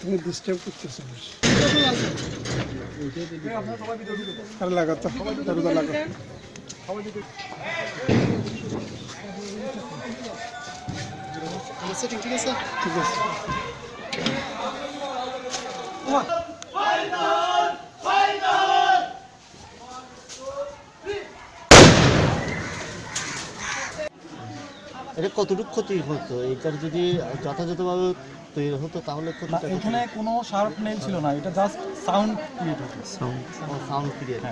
তুমি ডিস্টার্ব করতেছো আর লাগাতো দরজা লাগা ঠিক আছে। এটা কতটুকু ক্ষতি হতো? এটার যদি যথাযথভাবে তৈরি হতো তাহলে ক্ষতিটা এখানে কোনো শার্প নেই ছিল না এটা জাস্ট সাউন্ড ক্রিয়েট হতো সাউন্ড ক্রিয়েট